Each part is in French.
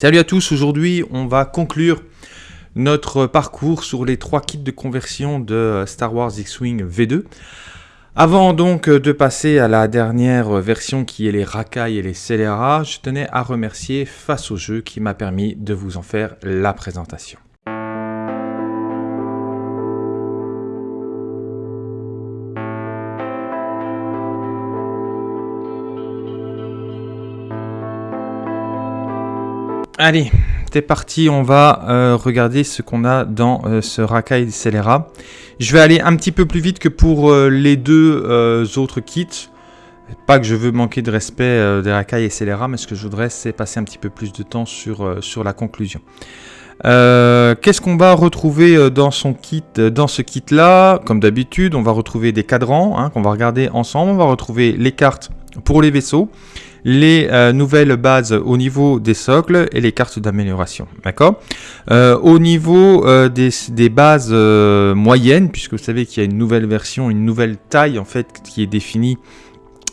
Salut à tous, aujourd'hui on va conclure notre parcours sur les trois kits de conversion de Star Wars X-Wing V2. Avant donc de passer à la dernière version qui est les racailles et les scélérats, je tenais à remercier Face au jeu qui m'a permis de vous en faire la présentation. Allez, c'est parti, on va euh, regarder ce qu'on a dans euh, ce racaille scélérat. Je vais aller un petit peu plus vite que pour euh, les deux autres kits. Pas que je veux manquer de respect des racailles et scélérats, mais ce que je voudrais c'est passer un petit peu plus de temps sur, sur la conclusion. Qu'est-ce qu'on va retrouver dans, son kit, dans ce kit là Comme d'habitude, on va retrouver des cadrans hein, qu'on va regarder ensemble. On va retrouver les cartes pour les vaisseaux les euh, nouvelles bases au niveau des socles et les cartes d'amélioration. D'accord? Euh, Au niveau euh, des, bases moyennes, puisque vous savez qu'il y a une nouvelle version, une nouvelle taille en fait qui est définie,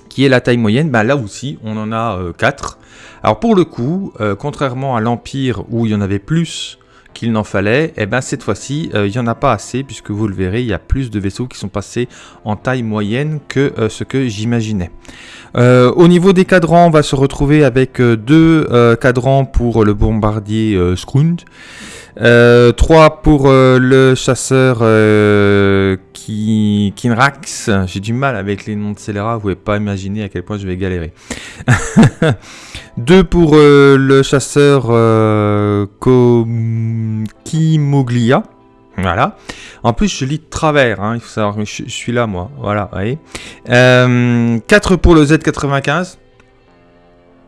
qui est la taille moyenne, bah, là aussi on en a 4. Alors pour le coup, contrairement à l'Empire où il y en avait plus qu'il n'en fallait, et eh ben cette fois-ci, il n'y en a pas assez, puisque vous le verrez, il y a plus de vaisseaux qui sont passés en taille moyenne que ce que j'imaginais. Euh, au niveau des cadrans, on va se retrouver avec euh, deux euh, cadrans pour le bombardier Scrund, trois pour le chasseur Kinrax. J'ai du mal avec les noms de scélérats, vous pouvez pas imaginer à quel point je vais galérer. deux pour le chasseur Kimoglia. Voilà. En plus, je lis de travers, hein, il faut savoir, mais je, suis là, moi. Voilà, vous voyez. 4 euh, pour le Z95.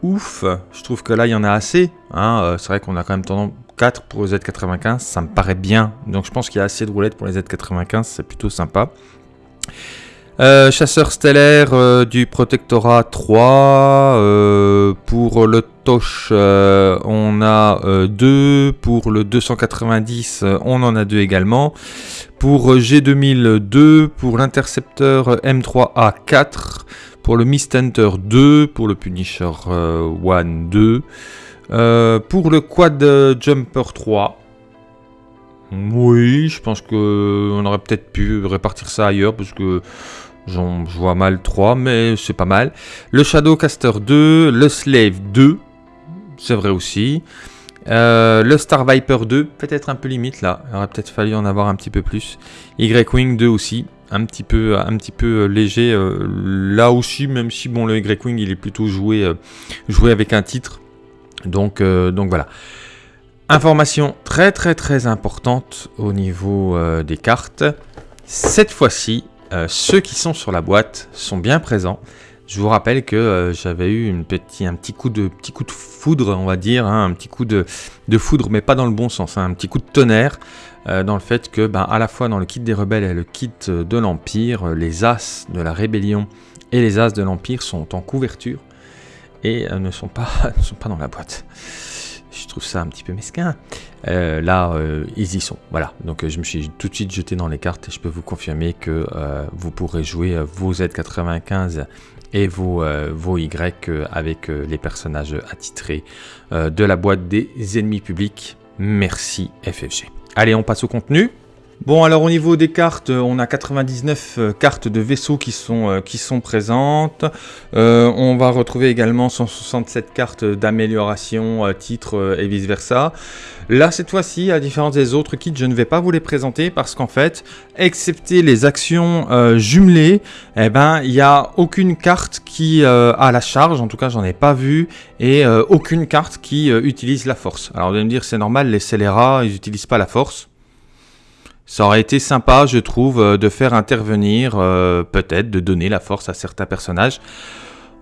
Ouf, je trouve que là, il y en a assez. Hein, euh, c'est vrai qu'on a quand même tendance 4 pour le Z95, ça me paraît bien. Donc je pense qu'il y a assez de roulettes pour les Z95, c'est plutôt sympa. Euh, chasseur stellaire euh, du Protectorat 3. Euh, pour le Tosh, on a 2. Pour le 290, on en a 2 également. Pour G2002, pour l'intercepteur M3A4, pour le Mist Hunter 2, pour le Punisher 1-2. Euh, pour le quad euh, jumper 3, oui, je pense qu'on aurait peut-être pu répartir ça ailleurs parce que je vois mal 3, mais c'est pas mal. Le Shadowcaster 2, le Slave 2, c'est vrai aussi. Euh, le Star Viper 2, peut-être un peu limite là, il aurait peut-être fallu en avoir un petit peu plus. Y-Wing 2 aussi, un petit peu, léger là aussi, même si bon le Y-Wing il est plutôt joué avec un titre. Donc, donc voilà. Information très très très importante au niveau des cartes. Cette fois-ci, ceux qui sont sur la boîte sont bien présents. Je vous rappelle que euh, j'avais eu un petit coup, de, petit coup de foudre, on va dire, hein, un petit coup de, foudre, mais pas dans le bon sens, hein, un petit coup de tonnerre, euh, dans le fait que, ben, à la fois dans le kit des rebelles et le kit de l'Empire, les As de la Rébellion et les As de l'Empire sont en couverture et euh, ne, sont pas, ne sont pas dans la boîte. Je trouve ça un petit peu mesquin. là, ils y sont. Voilà. Donc, je me suis tout de suite jeté dans les cartes et je peux vous confirmer que vous pourrez jouer vos Z95 et vos, euh, vos Y euh, avec euh, les personnages attitrés de la boîte des ennemis publics. Merci FFG. Allez, on passe au contenu. Bon, alors au niveau des cartes, on a 99 cartes de vaisseaux qui sont, sont présentes. on va retrouver également 167 cartes d'amélioration, titres et vice-versa. Là, cette fois-ci, à différence des autres kits, je ne vais pas vous les présenter parce qu'en fait, excepté les actions euh, jumelées, eh ben, il n'y a aucune carte qui euh, a la charge, en tout cas, j'en ai pas vu, et euh, aucune carte qui utilise la force. Alors, vous allez me dire, c'est normal, les scélérats, ils n'utilisent pas la force. Ça aurait été sympa, je trouve, de faire intervenir, peut-être, de donner la force à certains personnages.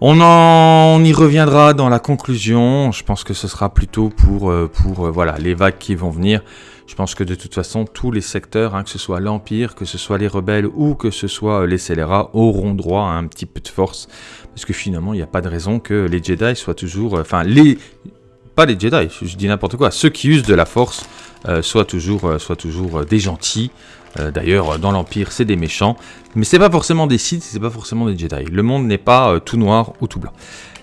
On, en, y reviendra dans la conclusion. Je pense que ce sera plutôt pour, euh, pour euh, voilà, les vagues qui vont venir. Je pense que de toute façon, tous les secteurs, hein, que ce soit l'Empire, que ce soit les rebelles ou que ce soit euh, les scélérats, auront droit à un petit peu de force. Parce que finalement, il n'y a pas de raison que les Jedi soient toujours... Enfin, les... Pas les Jedi, je dis n'importe quoi. Ceux qui usent de la force soient toujours, soient toujours des gentils. D'ailleurs, dans l'Empire, c'est des méchants, mais c'est pas forcément des Sith, c'est pas forcément des Jedi. Le monde n'est pas tout noir ou tout blanc.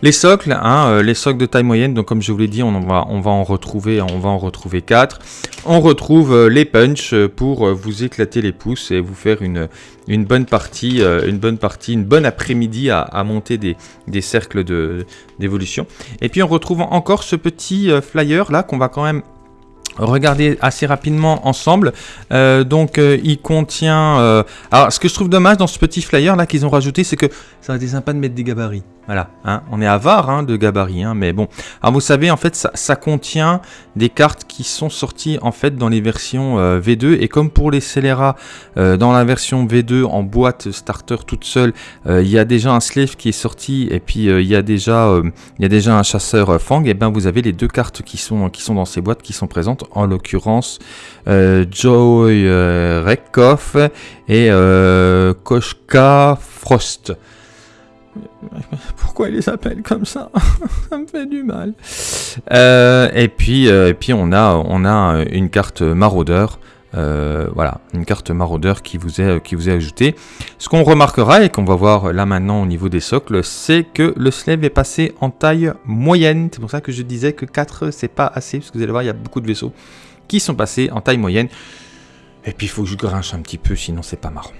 Les socles, hein, euh, les socles de taille moyenne, donc comme je vous l'ai dit, on, va, on va en retrouver, on va en retrouver 4. On retrouve euh, les punch euh, pour vous éclater les pouces et vous faire une, une bonne partie, une bonne partie, une bonne après-midi à, monter des, des cercles d'évolution. Et puis on retrouve encore ce petit flyer là qu'on va quand même regarder assez rapidement ensemble. donc il contient... alors ce que je trouve dommage dans ce petit flyer là qu'ils ont rajouté, c'est que ça aurait été sympa de mettre des gabarits. Voilà, hein, on est avare hein, de gabarit, hein, mais bon. Vous savez, en fait, ça, contient des cartes qui sont sorties en fait dans les versions euh, V2 et comme pour les scélérats euh, dans la version V2 en boîte starter toute seule, euh, il y a déjà un slave qui est sorti et puis il y a déjà un chasseur Fang. Et ben vous avez les deux cartes qui sont dans ces boîtes qui sont présentes, en l'occurrence Joy Rekoff et Koshka Frost. Pourquoi ils les appellent comme ça Ça me fait du mal. Euh, et puis, euh, et puis on a, on a une carte maraudeur. Euh, voilà, une carte maraudeur qui vous est, qui vous est ajoutée. Ce qu'on remarquera et qu'on va voir là maintenant au niveau des socles, c'est que le slave est passé en taille moyenne. C'est pour ça que je disais que 4 c'est pas assez, parce que vous allez voir, il y a beaucoup de vaisseaux qui sont passés en taille moyenne. Et puis il faut que je grinche un petit peu, sinon c'est pas marrant.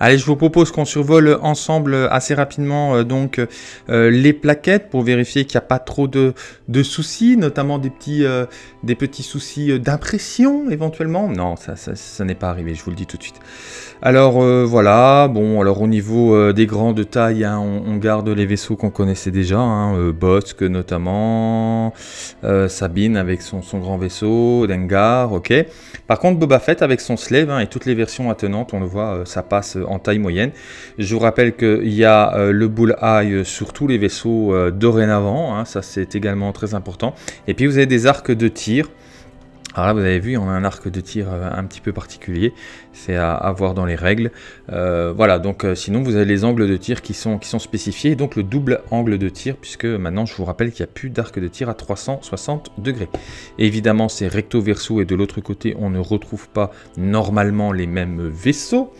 Allez, je vous propose qu'on survole ensemble assez rapidement euh, donc euh, les plaquettes pour vérifier qu'il n'y a pas trop de, soucis, notamment des petits, euh, soucis d'impression éventuellement. Non, ça, n'est pas arrivé, je vous le dis tout de suite. Alors voilà, bon, alors au niveau des grandes tailles, hein, on, garde les vaisseaux qu'on connaissait déjà, hein, Bosque notamment, Sabine avec son, grand vaisseau, Dengar, ok. Par contre, Boba Fett avec son slave hein, et toutes les versions attenantes, on le voit, ça passe en taille moyenne. Je vous rappelle qu'il y a euh, le bull eye sur tous les vaisseaux euh, dorénavant, ça c'est également très important. Et puis vous avez des arcs de tir. Alors là, vous avez vu, on a un arc de tir euh, un petit peu particulier, c'est à, voir dans les règles. voilà, donc sinon vous avez les angles de tir qui sont, qui sont spécifiés, donc le double angle de tir, puisque maintenant je vous rappelle qu'il n'y a plus d'arc de tir à 360 degrés. évidemment, c'est recto verso et de l'autre côté, on ne retrouve pas normalement les mêmes vaisseaux.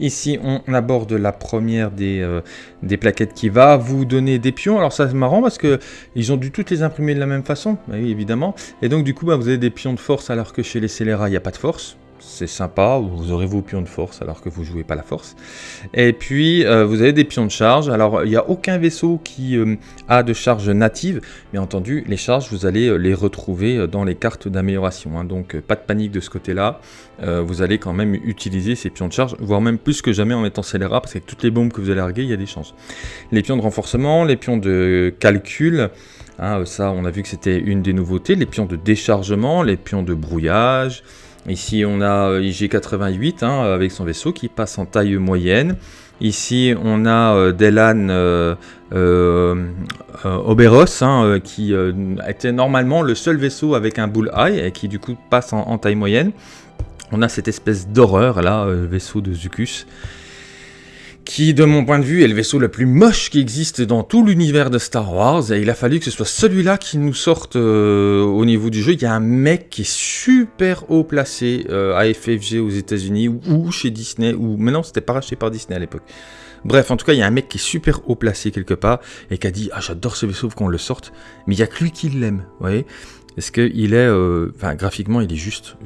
Ici, on aborde la première des, euh, des, plaquettes qui va vous donner des pions. Alors ça c'est marrant parce que ils ont dû toutes les imprimer de la même façon, bah oui, évidemment. Et donc du coup, bah, vous avez des pions de force alors que chez les scélérats, il n'y a pas de force c'est sympa, vous aurez vos pions de force alors que vous jouez pas la force. Et puis euh, vous avez des pions de charge, alors il n'y a aucun vaisseau qui euh, a de charge native, mais entendu les charges vous allez euh, les retrouver dans les cartes d'amélioration, hein. donc pas de panique de ce côté-là, vous allez quand même utiliser ces pions de charge, voire même plus que jamais en mettant scélérat, parce que toutes les bombes que vous allez larguer, il y a des chances. Les pions de renforcement, les pions de calcul, hein, ça on a vu que c'était une des nouveautés, les pions de déchargement, les pions de brouillage, Ici, on a euh, IG88 hein, avec son vaisseau qui passe en taille moyenne. Ici, on a euh, Delan euh, Oberos hein, qui était normalement le seul vaisseau avec un bull eye et qui du coup passe en, taille moyenne. On a cette espèce d'horreur là, vaisseau de Zucus qui, de mon point de vue, est le vaisseau le plus moche qui existe dans tout l'univers de Star Wars, et il a fallu que ce soit celui-là qui nous sorte euh, au niveau du jeu. Il y a un mec qui est super haut placé euh, à FFG aux États-Unis ou, chez Disney, ou maintenant c'était pas racheté par Disney à l'époque. Bref, en tout cas, il y a un mec qui est super haut placé quelque part et qui a dit Ah, j'adore ce vaisseau qu'on le sorte, mais il y a que lui qui l'aime, vous voyez? Est-ce qu'il est. Euh, enfin, graphiquement, il est juste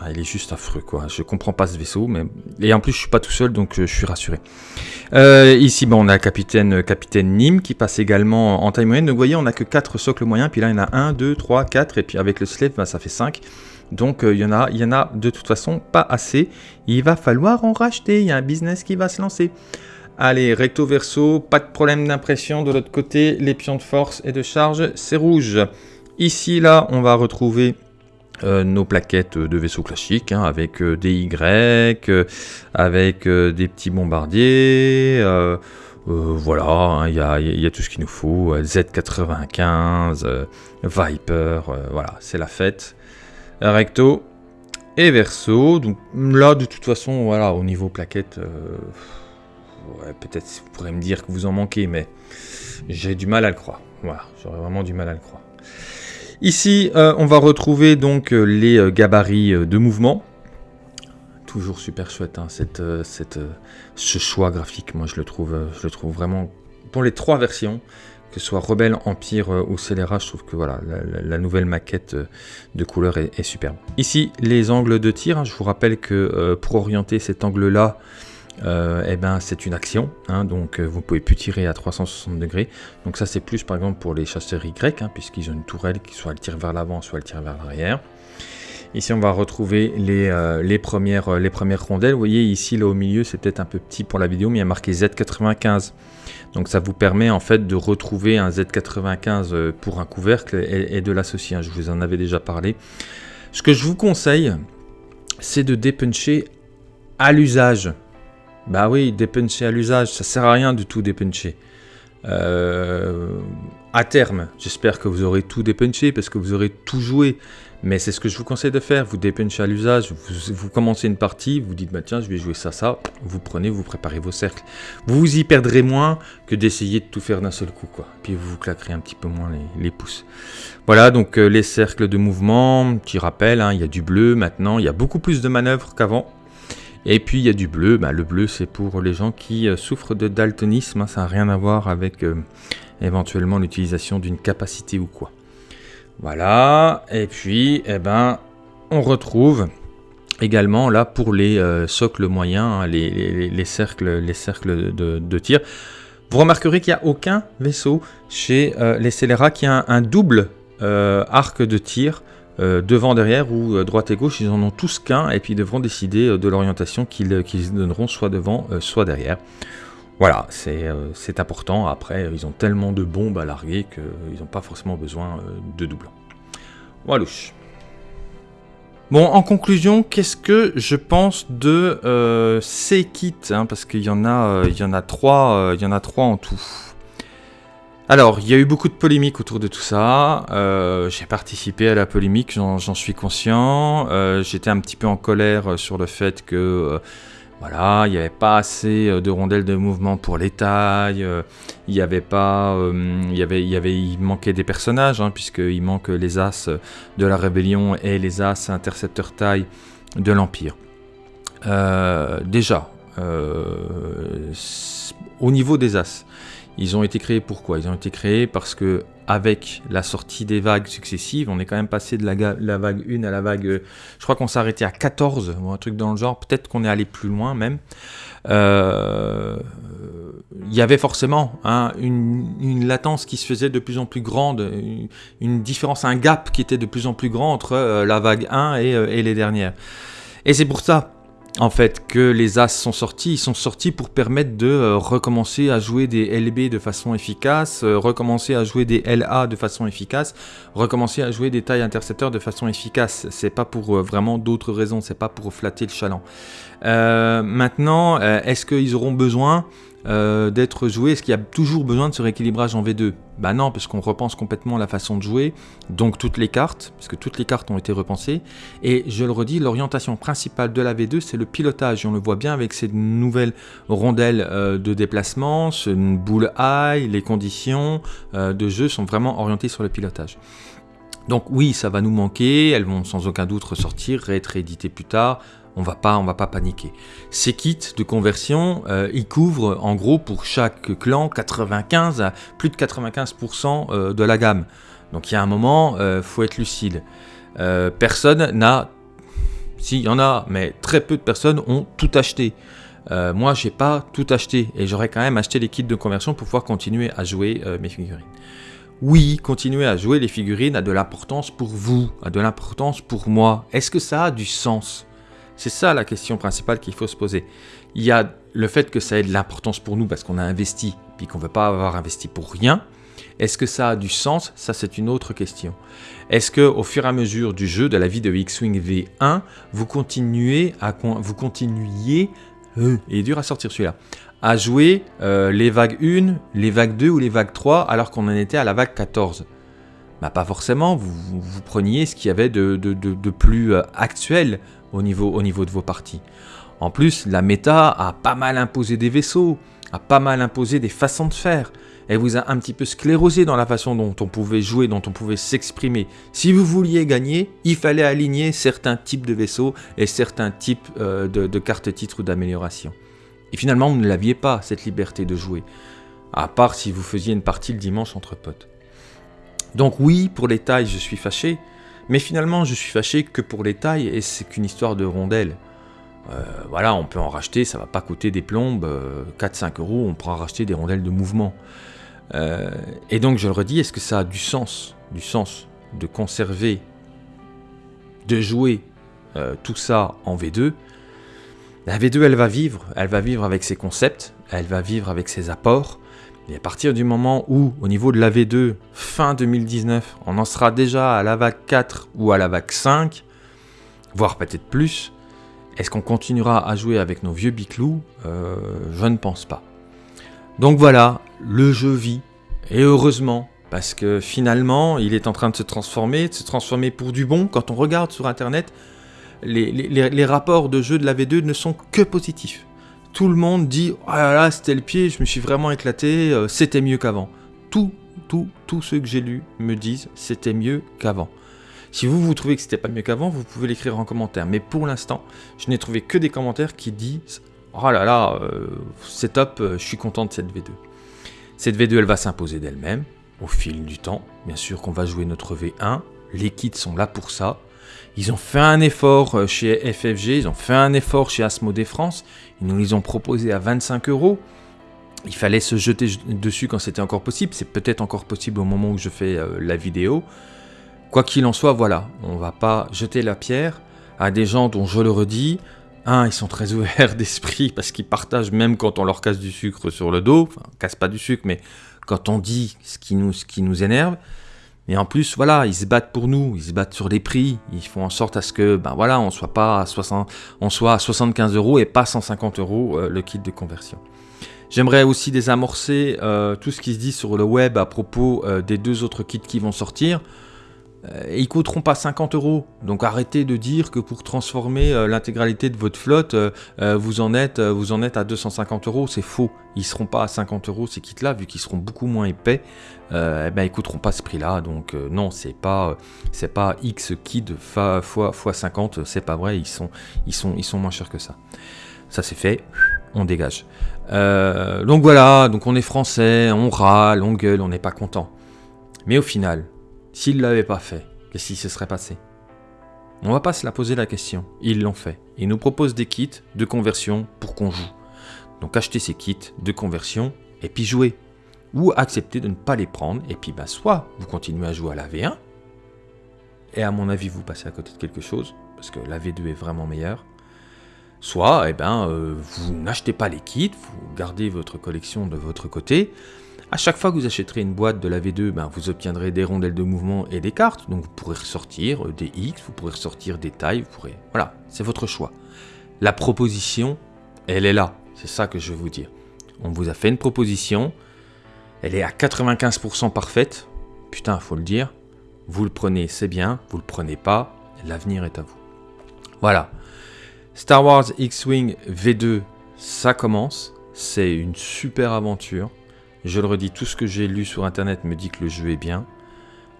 ah, il est juste affreux, quoi. Je comprends pas ce vaisseau, mais... Et en plus, je suis pas tout seul, donc euh, je suis rassuré. Euh, ici, on a capitaine, capitaine Nîmes qui passe également en taille moyenne. Donc, vous voyez, on a que 4 socles moyens, puis là, il y en a 1, 2, 3, 4, et puis avec le slave, ben, ça fait 5. Donc, euh, il, y en a, il y en a de toute façon pas assez. Il va falloir en racheter, il y a un business qui va se lancer. Allez, recto verso, pas de problème d'impression. De l'autre côté, les pions de force et de charge, c'est rouge. Ici, là, on va retrouver euh, nos plaquettes de vaisseaux classiques hein, avec euh, des Y, euh, avec des petits bombardiers. voilà, hein, il y, a, tout ce qu'il nous faut. Z95, Viper, voilà, c'est la fête. Recto et verso. Donc là, de toute façon, voilà, au niveau plaquettes, peut-être vous pourrez me dire que vous en manquez, mais j'ai du mal à le croire. Voilà, j'aurais vraiment du mal à le croire. Ici, euh, on va retrouver donc euh, les euh, gabarits de mouvement. toujours super chouette, hein, cette, ce choix graphique. Moi, je le trouve, je le trouve vraiment pour les trois versions que ce soit Rebelle, Empire ou Scélérat, je trouve que voilà, la, nouvelle maquette de couleur est, superbe. Ici, les angles de tir, hein, je vous rappelle que pour orienter cet angle-là, euh, eh ben, c'est une action, hein, donc euh, vous ne pouvez plus tirer à 360 degrés. Donc ça c'est plus par exemple pour les chasseurs Y, hein, puisqu'ils ont une tourelle qui soit elle tire vers l'avant, soit elle tire vers l'arrière. Ici on va retrouver les, euh, les, premières, les premières rondelles. Vous voyez ici là au milieu c'est peut-être un peu petit pour la vidéo, mais il y a marqué Z95. Donc ça vous permet en fait de retrouver un Z95 pour un couvercle et, de l'associer. Hein. je vous en avais déjà parlé. Ce que je vous conseille, c'est de dépuncher à l'usage. Bah oui, dépuncher à l'usage, ça sert à rien du tout dépuncher. Euh, à terme, j'espère que vous aurez tout dépunché parce que vous aurez tout joué. Mais c'est ce que je vous conseille de faire. Vous dépunchez à l'usage, vous, commencez une partie, vous dites bah tiens je vais jouer ça, ça. Vous prenez, vous préparez vos cercles. Vous vous y perdrez moins que d'essayer de tout faire d'un seul coup quoi. Puis vous vous claquerez un petit peu moins les, pouces. Voilà donc euh, les cercles de mouvement, qui rappellent, hein, il y a du bleu maintenant, il y a beaucoup plus de manœuvres qu'avant. Et puis il y a du bleu, bah, le bleu c'est pour les gens qui euh, souffrent de daltonisme, hein. ça n'a rien à voir avec euh, éventuellement l'utilisation d'une capacité ou quoi. Voilà, et puis eh ben, on retrouve également là pour les euh, socles moyens, hein, les, cercles, les cercles de, tir. Vous remarquerez qu'il n'y a aucun vaisseau chez les scélérats qui a un double arc de tir euh, devant, derrière ou euh, droite et gauche, ils en ont tous qu'un et puis ils devront décider euh, de l'orientation qu'ils donneront soit devant, soit derrière. Voilà, c'est important. Après, ils ont tellement de bombes à larguer qu'ils n'ont pas forcément besoin de doublons. Voilà. Bon, en conclusion, qu'est-ce que je pense de ces kits hein, Parce qu'il y en y en a trois en tout. Alors, il y a eu beaucoup de polémiques autour de tout ça. Euh, j'ai participé à la polémique, j'en suis conscient. Euh, j'étais un petit peu en colère euh, sur le fait que voilà, il n'y avait pas assez de rondelles de mouvement pour les tailles. il y avait pas, il y avait, y avait, il manquait des personnages hein, puisqu'il manque les as de la rébellion et les as intercepteurs taille de l'empire. déjà, au niveau des as. Ils ont été créés pourquoi Ils ont été créés parce que avec la sortie des vagues successives, on est quand même passé de la, vague 1 à la vague... Euh, je crois qu'on s'est arrêté à 14, ou un truc dans le genre. Peut-être qu'on est allé plus loin même. Euh, il y avait forcément hein, une, latence qui se faisait de plus en plus grande, une, différence, un gap qui était de plus en plus grand entre euh, la vague 1 et, et les dernières. Et c'est pour ça en fait, que les As sont sortis. Ils sont sortis pour permettre de euh, recommencer à jouer des LB de façon efficace, euh, recommencer à jouer des LA de façon efficace, recommencer à jouer des tailles intercepteurs de façon efficace. C'est pas pour euh, vraiment d'autres raisons, c'est pas pour flatter le chaland. maintenant, est-ce qu'ils auront besoin euh, d'être joué Est-ce qu'il y a toujours besoin de ce rééquilibrage en V2 Bah non, parce qu'on repense complètement la façon de jouer, donc toutes les cartes, parce que toutes les cartes ont été repensées. Et je le redis, l'orientation principale de la V2, c'est le pilotage. On le voit bien avec ces nouvelles rondelles euh, de déplacement, ce boule high, les conditions euh, de jeu sont vraiment orientées sur le pilotage. Donc oui, ça va nous manquer, elles vont sans aucun doute ressortir, être rééditées plus tard, on va pas, on va pas paniquer. Ces kits de conversion, euh, ils couvrent en gros pour chaque clan 95 à plus de 95% euh, de la gamme. Donc il y a un moment, euh, faut être lucide. personne n'a, si il y en a, mais très peu de personnes ont tout acheté. moi, j'ai pas tout acheté et j'aurais quand même acheté les kits de conversion pour pouvoir continuer à jouer mes figurines. Oui, continuer à jouer les figurines a de l'importance pour vous, a de l'importance pour moi. Est-ce que ça a du sens? C'est ça la question principale qu'il faut se poser. Il y a le fait que ça ait de l'importance pour nous parce qu'on a investi, puis qu'on ne veut pas avoir investi pour rien. Est-ce que ça a du sens? Ça, c'est une autre question. Est-ce que au fur et à mesure du jeu, de la vie de X-Wing V1, vous continuez à vous continuiez, euh, il est dur à sortir celui-là, à jouer euh, les vagues 1, les vagues 2 ou les vagues 3 alors qu'on en était à la vague 14 bah, Pas forcément, vous, preniez ce qu'il y avait de, de plus euh, actuel au niveau, au niveau de vos parties. En plus, la méta a pas mal imposé des vaisseaux, a pas mal imposé des façons de faire. Elle vous a un petit peu sclérosé dans la façon dont on pouvait jouer, dont on pouvait s'exprimer. Si vous vouliez gagner, il fallait aligner certains types de vaisseaux et certains types euh, de, de cartes titres ou d'amélioration. Et finalement, vous ne l'aviez pas, cette liberté de jouer. À part si vous faisiez une partie le dimanche entre potes. Donc oui, pour les tailles, je suis fâché. Mais finalement, je suis fâché que pour les tailles, et c'est qu'une histoire de rondelles. Euh, voilà, on peut en racheter, ça va pas coûter des plombes, 4-5 euh, euros, on pourra racheter des rondelles de mouvement. Euh, et donc je le redis, est-ce que ça a du sens, du sens de conserver, de jouer tout ça en V2 La V2, elle va vivre, elle va vivre avec ses concepts, elle va vivre avec ses apports. Et à partir du moment où, au niveau de la V2, fin 2019, on en sera déjà à la vague 4 ou à la vague 5, voire peut-être plus, est-ce qu'on continuera à jouer avec nos vieux biclous? Euh, Je ne pense pas. Donc voilà, le jeu vit, et heureusement, parce que finalement, il est en train de se transformer, de se transformer pour du bon. Quand on regarde sur Internet, les, rapports de jeu de la V2 ne sont que positifs. Tout le monde dit « Ah là là, c'était le pied, je me suis vraiment éclaté, euh, c'était mieux qu'avant. » Tout, tout, tous ceux que j'ai lus me disent « C'était mieux qu'avant. » Si vous, vous trouvez que c'était pas mieux qu'avant, vous pouvez l'écrire en commentaire. Mais pour l'instant, je n'ai trouvé que des commentaires qui disent « Oh là là, euh, c'est top, euh, je suis content de cette V2. » Cette V2, elle va s'imposer d'elle-même, au fil du temps. Bien sûr qu'on va jouer notre V1, les kits sont là pour ça. Ils ont fait un effort euh, chez FFG, ils ont fait un effort chez Asmodée France, ils nous les ont proposés à 25 euros. Il fallait se jeter dessus quand c'était encore possible, c'est peut-être encore possible au moment où je fais la vidéo. Quoi qu'il en soit, voilà, on ne va pas jeter la pierre à des gens dont je le redis, un, ils sont très ouverts d'esprit parce qu'ils partagent même quand on leur casse du sucre sur le dos, enfin, casse pas du sucre, mais quand on dit ce qui nous énerve. Et en plus, voilà, ils se battent pour nous, ils se battent sur les prix, ils font en sorte à ce que, ben voilà, on soit pas à 60, on soit à 75 euros et pas 150 euros euh, le kit de conversion. J'aimerais aussi désamorcer euh, tout ce qui se dit sur le web à propos euh, des deux autres kits qui vont sortir. Euh, et ils coûteront pas 50 euros. Donc arrêtez de dire que pour transformer euh, l'intégralité de votre flotte, euh, vous, en êtes, à 250 euros. C'est faux. Ils seront pas à 50 euros ces kits-là, vu qu'ils seront beaucoup moins épais. eh ben, ils coûteront pas ce prix-là. Donc non, c'est pas, pas X kits fois, fois, 50. C'est pas vrai. Ils sont moins chers que ça. Ça c'est fait. On dégage. donc voilà. Donc on est français, on râle, on gueule, on n'est pas content. Mais au final, S'ils ne l'avaient pas fait, qu'est-ce qui se serait passé? On va pas se la poser la question. Ils l'ont fait. Ils nous proposent des kits de conversion pour qu'on joue. Donc achetez ces kits de conversion et puis jouez. Ou acceptez de ne pas les prendre et puis bah, soit vous continuez à jouer à la V1 et à mon avis vous passez à côté de quelque chose parce que la V2 est vraiment meilleure. Soit eh ben, euh, vous n'achetez pas les kits, vous gardez votre collection de votre côté à chaque fois que vous achèterez une boîte de la V2, ben, vous obtiendrez des rondelles de mouvement et des cartes. Donc vous pourrez ressortir euh, des X, vous pourrez ressortir des tailles, vous pourrez... Voilà, c'est votre choix. La proposition, elle est là. C'est ça que je veux vous dire. On vous a fait une proposition. Elle est à 95% parfaite. Putain, faut le dire. Vous le prenez, c'est bien. Vous le prenez pas, l'avenir est à vous. Voilà. Star Wars X-Wing V2, ça commence. C'est une super aventure. Je le redis, tout ce que j'ai lu sur internet me dit que le jeu est bien.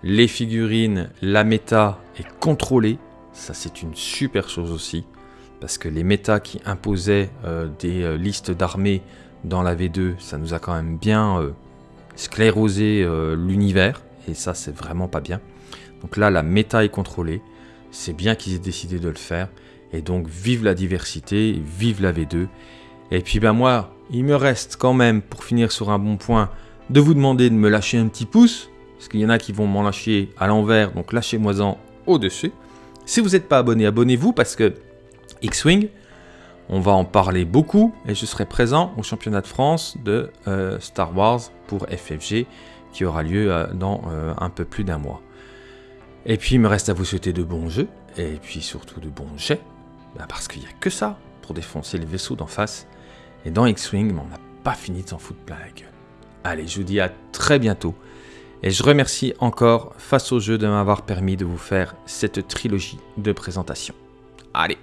Les figurines, la méta est contrôlée. Ça, c'est une super chose aussi. Parce que les méta qui imposaient euh, des euh, listes d'armées dans la V2, ça nous a quand même bien euh, sclérosé l'univers. Et ça, c'est vraiment pas bien. Donc là, la méta est contrôlée. C'est bien qu'ils aient décidé de le faire. Et donc, vive la diversité, vive la V2. Et puis ben moi, il me reste quand même, pour finir sur un bon point, de vous demander de me lâcher un petit pouce, parce qu'il y en a qui vont m'en lâcher à l'envers, donc lâchez-moi-en au-dessus. Si vous n'êtes pas abonné, abonnez-vous, parce que X-Wing, on va en parler beaucoup, et je serai présent au championnat de France de euh, Star Wars pour FFG, qui aura lieu euh, dans euh, un peu plus d'un mois. Et puis il me reste à vous souhaiter de bons jeux, et puis surtout de bons jets, bah, parce qu'il n'y a que ça pour défoncer les vaisseaux d'en face. Et dans X-Wing, on n'a pas fini de s'en foutre plein la gueule. Allez, je vous dis à très bientôt. Et je remercie encore Face au jeu de m'avoir permis de vous faire cette trilogie de présentation. Allez